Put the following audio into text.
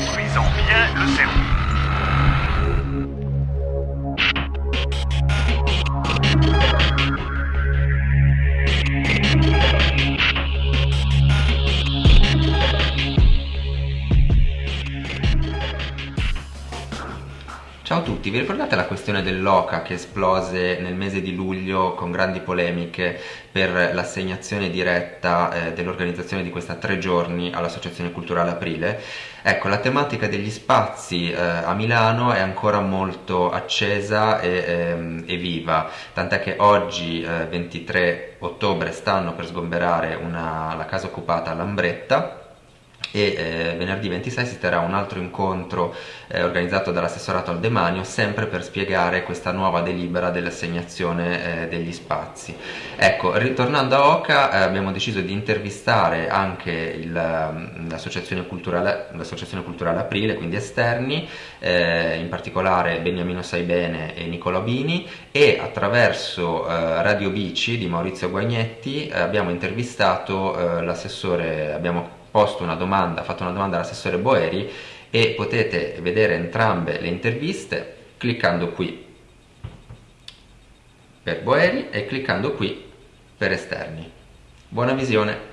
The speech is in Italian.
détruisant bien le cerveau. Ciao a tutti, vi ricordate la questione dell'OCA che esplose nel mese di luglio con grandi polemiche per l'assegnazione diretta eh, dell'organizzazione di questa tre giorni all'Associazione Culturale Aprile? Ecco, la tematica degli spazi eh, a Milano è ancora molto accesa e, ehm, e viva, tant'è che oggi, eh, 23 ottobre, stanno per sgomberare una, la casa occupata a Lambretta e eh, venerdì 26 si terrà un altro incontro eh, organizzato dall'assessorato al demanio sempre per spiegare questa nuova delibera dell'assegnazione eh, degli spazi. Ecco, ritornando a Oca eh, abbiamo deciso di intervistare anche mm, l'associazione culturale, culturale, Aprile, quindi esterni, eh, in particolare Beniamino Saibene e Nicola Bini e attraverso eh, Radio Bici di Maurizio Guagnetti abbiamo intervistato l'assessore, abbiamo posto una domanda, fatto una domanda all'assessore Boeri e potete vedere entrambe le interviste cliccando qui per Boeri e cliccando qui per esterni. Buona visione!